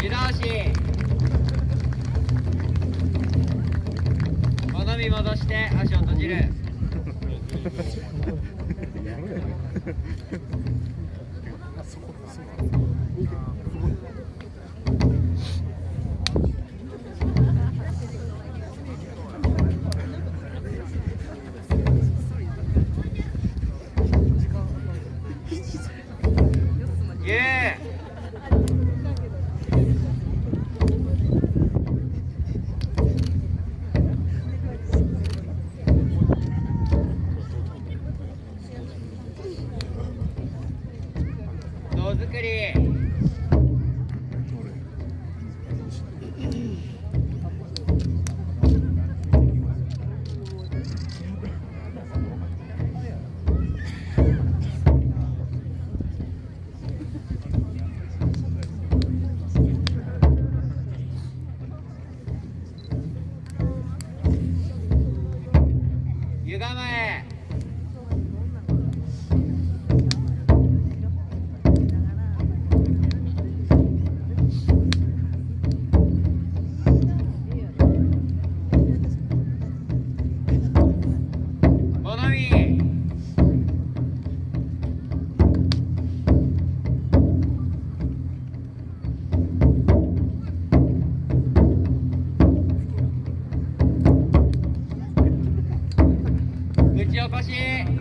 湯倒し。好み戻して足を閉じる。そこそこ構え。打ち起こし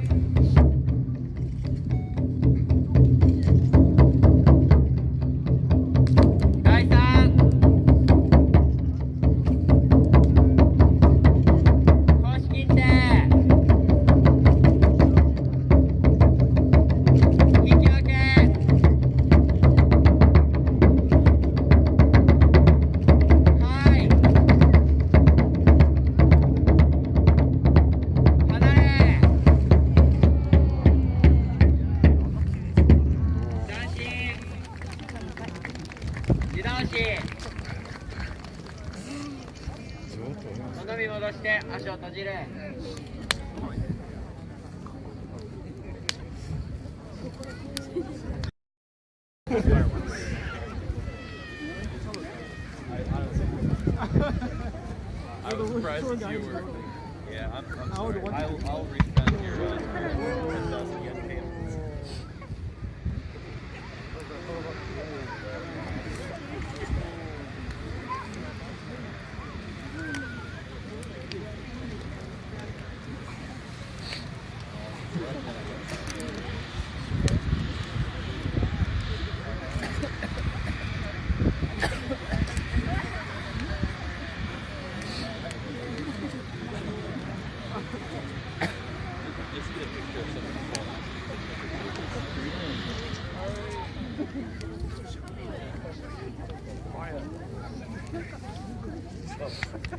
好み戻して足を閉じる失礼します。